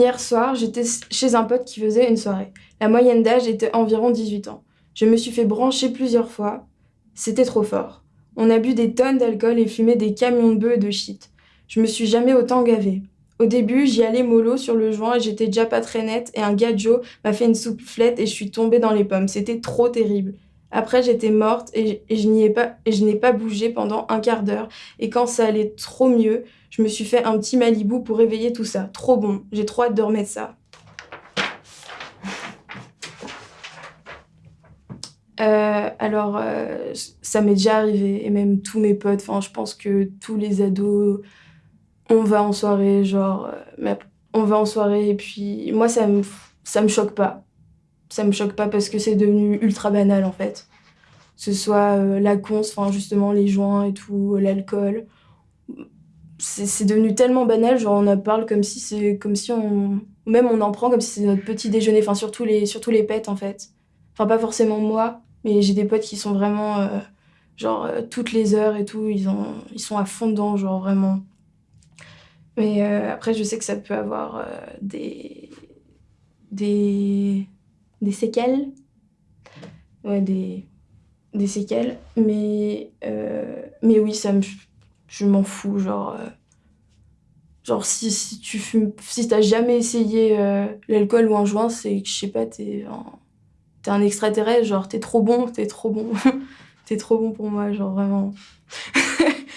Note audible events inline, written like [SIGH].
Hier soir, j'étais chez un pote qui faisait une soirée. La moyenne d'âge était environ 18 ans. Je me suis fait brancher plusieurs fois. C'était trop fort. On a bu des tonnes d'alcool et fumé des camions de bœufs et de shit. Je me suis jamais autant gavé. Au début, j'y allais mollo sur le joint et j'étais déjà pas très nette et un gars m'a fait une soufflette et je suis tombée dans les pommes. C'était trop terrible. Après, j'étais morte et, je n'ai pas bougé pendant un quart d'heure. Et quand ça allait trop mieux, je me suis fait un petit Malibu pour réveiller tout ça. Trop bon. J'ai trop hâte de remettre ça. Euh, alors, euh, ça m'est déjà arrivé, et même tous mes potes, je pense que tous les ados, on va en soirée, genre, euh, on va en soirée, et puis moi, ça me, ça me choque pas. Ça me choque pas parce que c'est devenu ultra banal, en fait. Ce soit la cons, enfin, justement, les joints et tout, l'alcool. C'est devenu tellement banal, genre, on en parle comme si c'est, comme si on, même on en prend comme si c'était notre petit déjeuner, enfin, surtout les, surtout les pets, en fait. Enfin, pas forcément moi, mais j'ai des potes qui sont vraiment, euh, genre, euh, toutes les heures et tout, ils, ont, ils sont à fond dedans, genre, vraiment. Mais euh, après, je sais que ça peut avoir des, des, des séquelles. Ouais, des, des séquelles. Mais, mais oui, ça me, je m'en fous, genre... Genre, si, si tu fumes, si t'as jamais essayé l'alcool ou un joint, c'est que, je sais pas, t'es t'es un extraterrestre, genre t'es trop bon, t'es trop bon, [LAUGHS] t'es trop bon pour moi, genre vraiment. [LAUGHS]